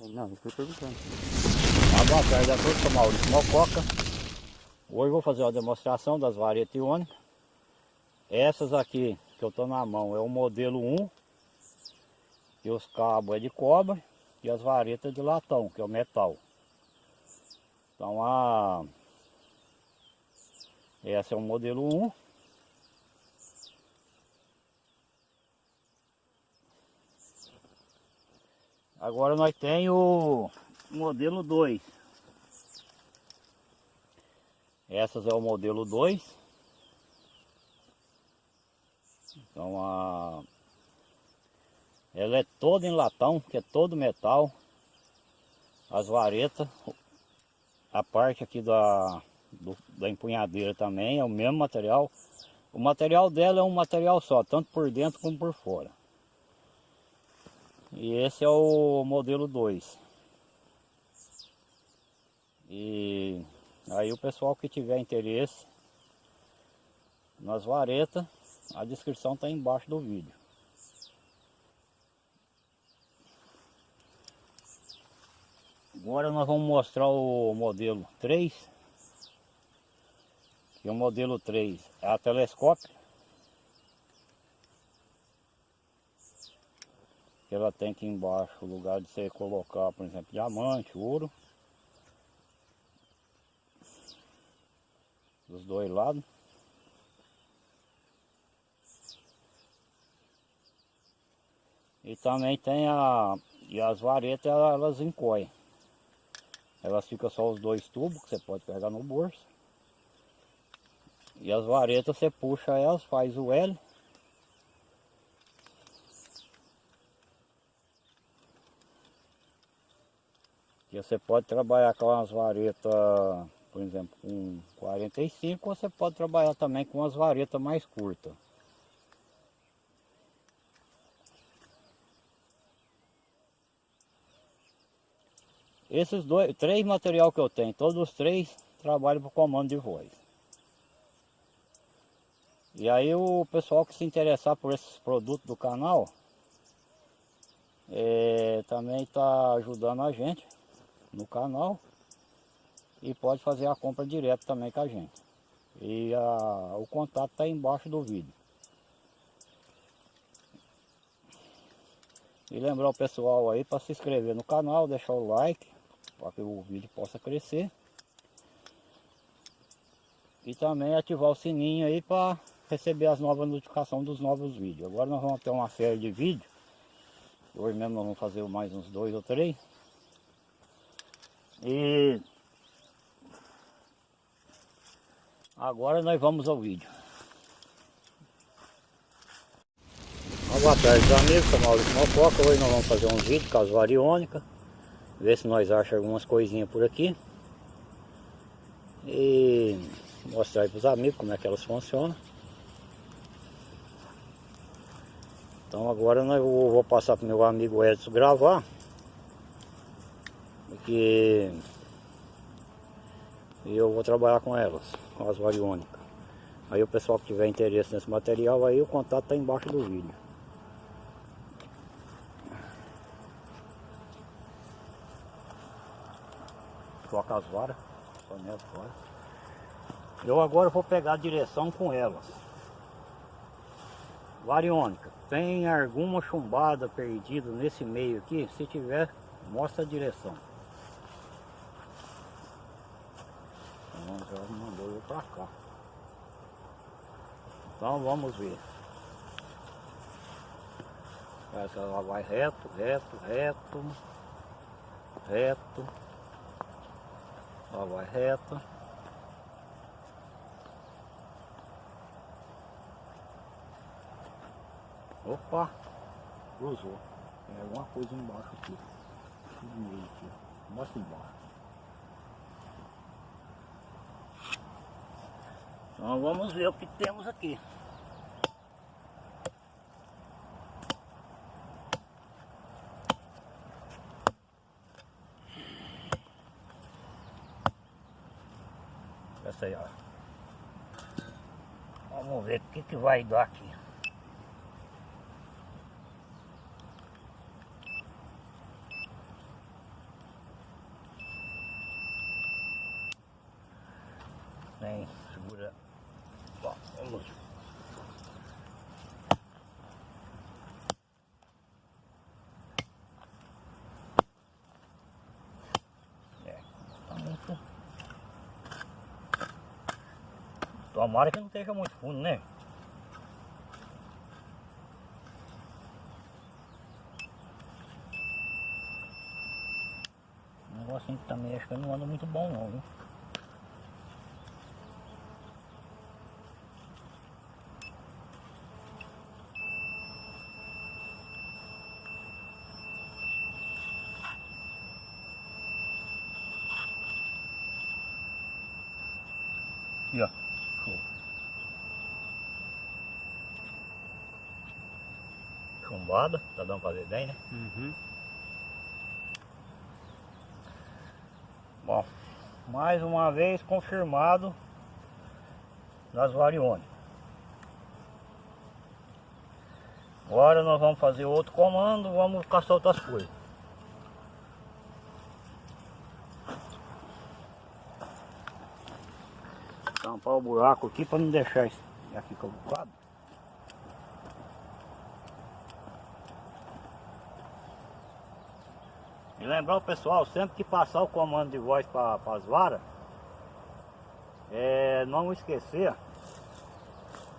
Não, eu fui perguntando. Ah, boa tarde a todos, sou Maurício Mococa. Hoje vou fazer uma demonstração das varetas iônicas. Essas aqui que eu estou na mão é o modelo 1, que os cabos é de cobre e as varetas de latão, que é o metal. Então a essa é o modelo 1. Agora nós temos o modelo 2. Essas é o modelo 2. Então a ela é toda em latão, que é todo metal. As varetas, a parte aqui da, do, da empunhadeira também é o mesmo material. O material dela é um material só, tanto por dentro como por fora. E esse é o modelo 2. E aí o pessoal que tiver interesse nas varetas, a descrição está embaixo do vídeo. Agora nós vamos mostrar o modelo 3. Que o modelo 3 é a telescópio. Ela tem aqui embaixo o lugar de você colocar, por exemplo, diamante, ouro. Dos dois lados. E também tem a... E as varetas elas encoem. Elas ficam só os dois tubos que você pode pegar no bolso. E as varetas você puxa elas, faz o L. você pode trabalhar com as varetas, por exemplo, com 45, ou você pode trabalhar também com as varetas mais curtas. Esses dois, três material que eu tenho, todos os três trabalham para comando de voz. E aí o pessoal que se interessar por esses produtos do canal, é, também está ajudando a gente no canal e pode fazer a compra direto também com a gente. E a, o contato está embaixo do vídeo. E lembrar o pessoal aí para se inscrever no canal, deixar o like para que o vídeo possa crescer. E também ativar o sininho aí para receber as novas notificações dos novos vídeos. Agora nós vamos ter uma série de vídeos. Hoje mesmo nós vamos fazer mais uns dois ou três. E agora nós vamos ao vídeo. boa tarde amigos, sou Maurício Mococa, hoje nós vamos fazer um vídeo com as variônicas, ver se nós achamos algumas coisinhas por aqui. E mostrar aí para os amigos como é que elas funcionam. Então agora nós vou, vou passar para o meu amigo Edson gravar porque eu vou trabalhar com elas, com as variônicas. Aí o pessoal que tiver interesse nesse material, aí o contato está embaixo do vídeo. Troca as varas, panela fora. Eu agora vou pegar a direção com elas. Variônica, tem alguma chumbada perdida nesse meio aqui? Se tiver, mostra a direção. Já mandou eu pra cá. Então vamos ver. Essa ela vai reto, reto, reto, reto. Ela vai reto. Opa! Cruzou. Tem alguma coisa embaixo aqui. Mostra embaixo. Então vamos ver o que temos aqui. Essa aí, ó. Vamos ver o que, que vai dar aqui. Tem, segura. Bom, vamos. É, tá muito. Tomara que não esteja muito fundo, né? Um negocinho também acho que não anda muito bom não, viu? Tá dando pra ver bem, né? Uhum. Bom, mais uma vez confirmado nas variônicas. Agora nós vamos fazer outro comando, vamos caçar outras coisas. Tampar o buraco aqui para não deixar aqui cavucado. Lembrar o pessoal, sempre que passar o comando de voz para as varas, é, não esquecer,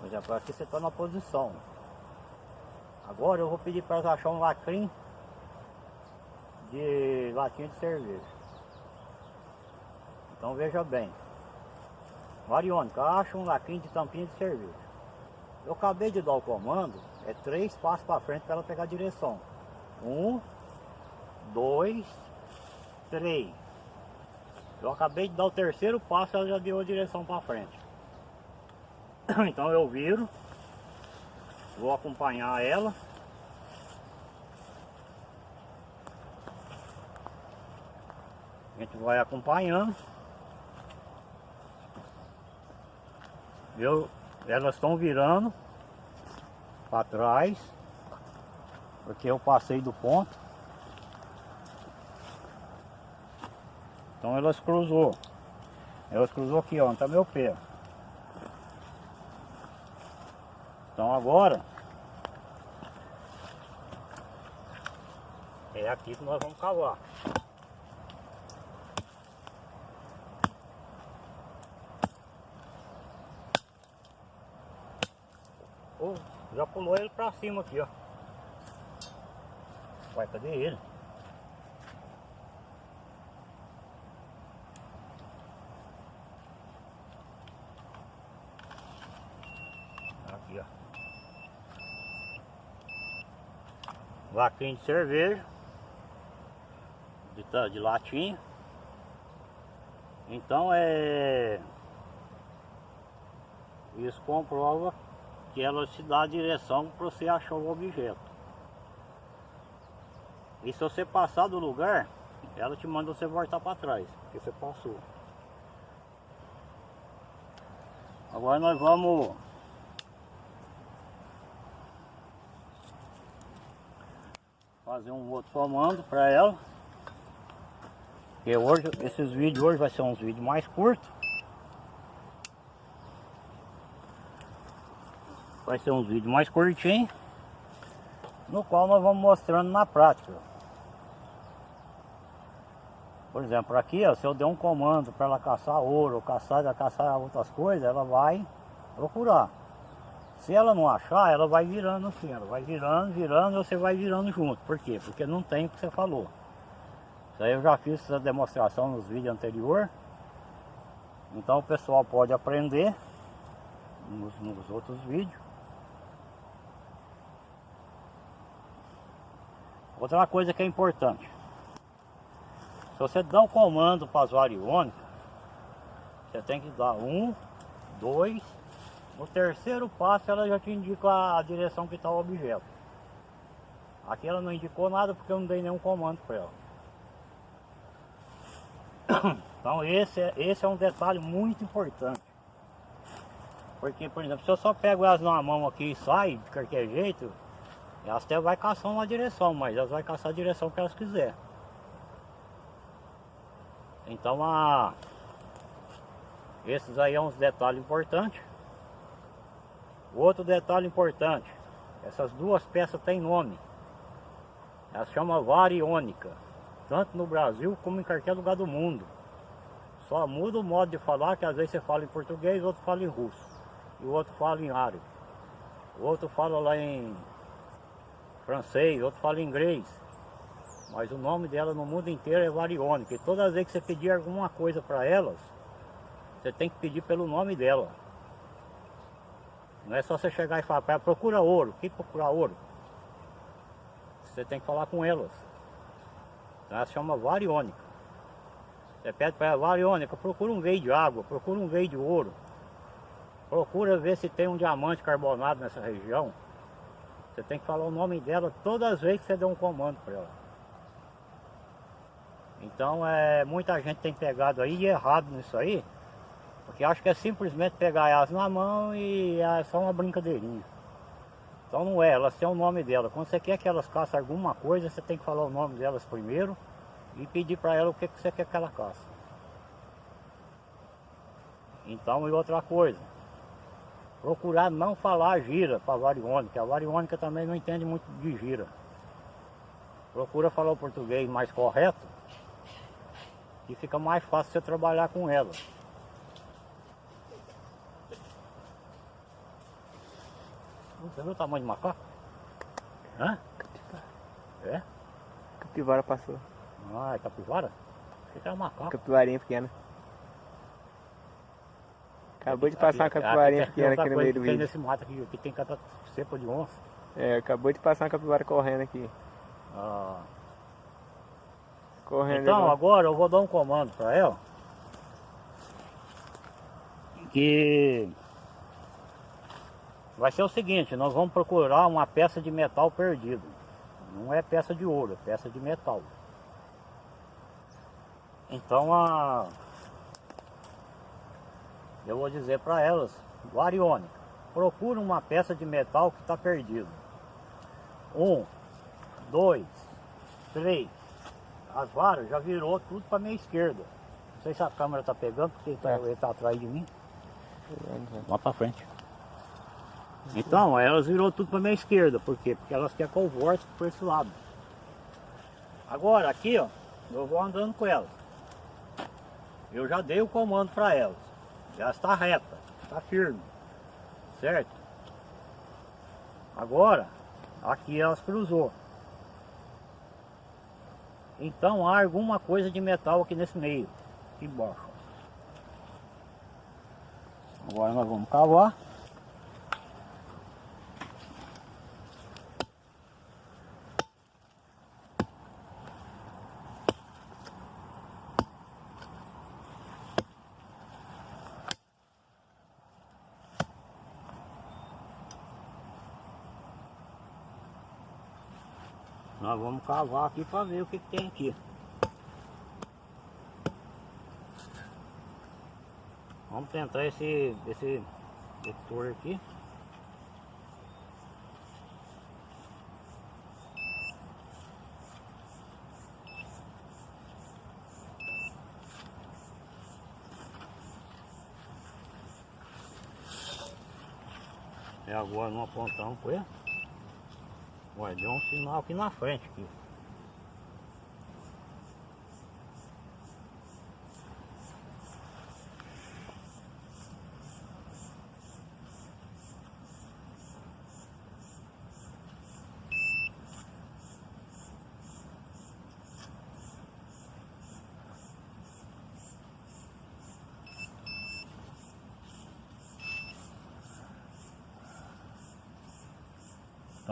por exemplo, aqui você está na posição. Agora eu vou pedir para achar um lacrim de latinha de cerveja. Então veja bem. Variônica, acha um lacrim de tampinha de cerveja. Eu acabei de dar o comando, é três passos para frente para ela pegar a direção. Um, dois, três. Eu acabei de dar o terceiro passo, ela já deu a direção para frente. Então eu viro, vou acompanhar ela. A gente vai acompanhando. Eu, elas estão virando para trás, porque eu passei do ponto. Então elas cruzou. Elas cruzou aqui, ó, onde tá meu pé. Então agora é aqui que nós vamos cavar. Oh, já pulou ele pra cima aqui, ó. Vai, cadê ele? Aqui, ó. Vaquinha de cerveja. De, de latinha. Então é... Isso comprova que ela te dá a direção para você achar o objeto. E se você passar do lugar, ela te manda você voltar para trás, porque você passou. Agora nós vamos fazer um outro comando para ela. Porque hoje, esses vídeos hoje vai ser uns vídeos mais curtos. Vai ser uns vídeos mais curtinhos. No qual nós vamos mostrando na prática. Por exemplo, aqui ó, se eu der um comando para ela caçar ouro, ou caçar, caçar outras coisas, ela vai procurar. Se ela não achar, ela vai virando assim, ela vai virando, virando, você vai virando junto. Por quê? Porque não tem o que você falou. Isso aí eu já fiz essa demonstração nos vídeos anteriores. Então o pessoal pode aprender nos, nos outros vídeos. Outra coisa que é importante. Se você dá um comando para as variônicas, você tem que dar um, dois, no terceiro passo ela já te indica a direção que está o objeto. Aqui ela não indicou nada porque eu não dei nenhum comando para ela. Então esse é, esse é um detalhe muito importante. Porque, por exemplo, se eu só pego elas numa mão aqui e sai de qualquer jeito, elas até vai caçar uma direção, mas elas vão caçar a direção que elas quiser. Então a Esses aí é uns detalhes importantes. Outro detalhe importante, essas duas peças têm nome. Elas chamam variônica, tanto no Brasil como em qualquer lugar do mundo. Só muda o modo de falar, que às vezes você fala em português, outro fala em russo. E o outro fala em árabe. O outro fala lá em francês, outro fala em inglês. Mas o nome dela no mundo inteiro é variônica. E todas as vezes que você pedir alguma coisa para elas, você tem que pedir pelo nome dela. Não é só você chegar e falar para ela, procura ouro. Que procurar ouro? Você tem que falar com elas. Então ela se chama variônica. Você pede para ela, variônica, procura um veio de água, procura um veio de ouro. Procura ver se tem um diamante carbonado nessa região. Você tem que falar o nome dela todas as vezes que você der um comando para ela. Então é, muita gente tem pegado aí errado nisso aí. Porque acha que é simplesmente pegar elas na mão e é só uma brincadeirinha. Então não é, elas têm o nome dela. Quando você quer que elas caçem alguma coisa, você tem que falar o nome delas primeiro e pedir para ela o que, que você quer que ela caça. Então e outra coisa, procurar não falar gira para a variônica. A variônica também não entende muito de gira. Procura falar o português mais correto e fica mais fácil você trabalhar com ela. Você viu o tamanho do macaco? Hã? Capivara. É? Capivara passou. Ah, é capivara? Achei que era macaco. Capivarinha pequena. Acabou de Aqui- passar uma capivarinha aqui pequena aqui no meio do que tem vídeo. nesse mato aqui, aqui tem cada cepa de onça. É, acabou de passar uma capivara correndo aqui. Ah, Correndo. Então, igual- agora eu vou dar um comando para ela. Que vai ser o seguinte, nós vamos procurar uma peça de metal perdido. Não é peça de ouro, é peça de metal. Então a eu vou dizer para elas, Variônica, procura uma peça de metal que está perdido. Um, dois, três. As varas já virou tudo para minha esquerda. Não sei se a câmera tá pegando, porque ele tá, É. tá atrás de mim. Lá para frente. Então, elas virou tudo para minha esquerda. Por quê? Porque elas querem que eu volte por esse lado. Agora, aqui, ó, eu vou andando com elas. Eu já dei o comando para elas. Já está reta, está firme. Certo? Agora, aqui elas cruzou. Então há alguma coisa de metal aqui nesse meio, aqui embaixo. Agora nós vamos cavar. Nós vamos cavar aqui para ver o que, que tem aqui. Vamos tentar esse, esse detector aqui. E agora não apontamos com ele. Ué, deu um sinal aqui na frente aqui.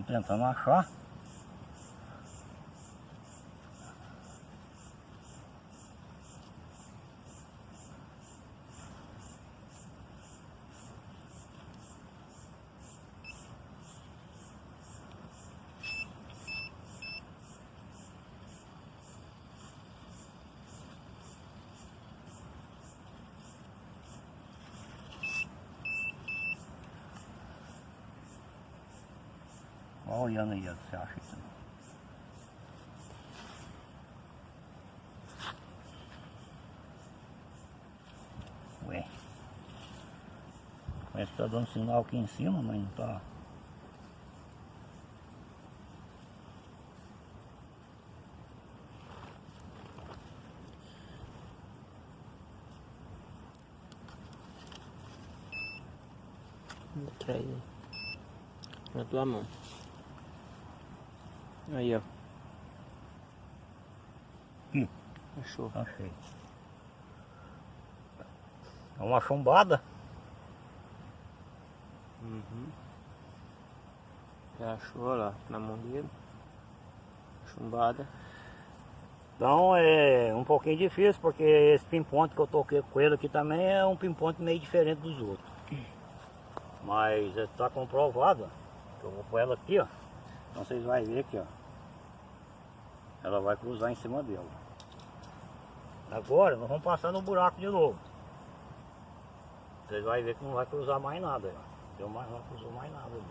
变成了，是？Olha olhando aí, você acha isso. Ué. Parece que tá dando sinal aqui em cima, mas não tá. Traz aí. Na tua mão. Aí, ó. Hum. Achou. Achei. É uma chumbada. Uhum. Já achou lá na mão dele. Chumbada. Então é um pouquinho difícil, porque esse pimponte que eu toquei com ele aqui também é um pimponte meio diferente dos outros. Mas está comprovado, que eu vou pôr ela aqui, ó. Então vocês vão ver aqui, ó. Ela vai cruzar em cima dela. Agora nós vamos passar no buraco de novo. Vocês vão ver que não vai cruzar mais nada, ó. Deu mais, não cruzou mais nada ali.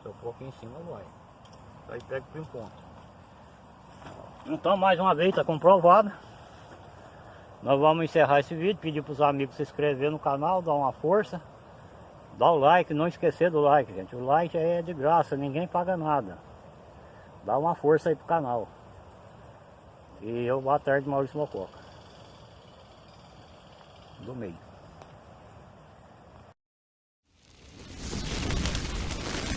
Se eu pôr aqui em cima vai. Aí pega o pimponte. Então mais uma vez está comprovado. Nós vamos encerrar esse vídeo, pedir para os amigos se inscrever no canal, dar uma força. Dá o like, não esquecer do like, gente. O like é de graça, ninguém paga nada. Dá uma força aí pro canal. E eu, boa tarde, Maurício Mococa. Do meio.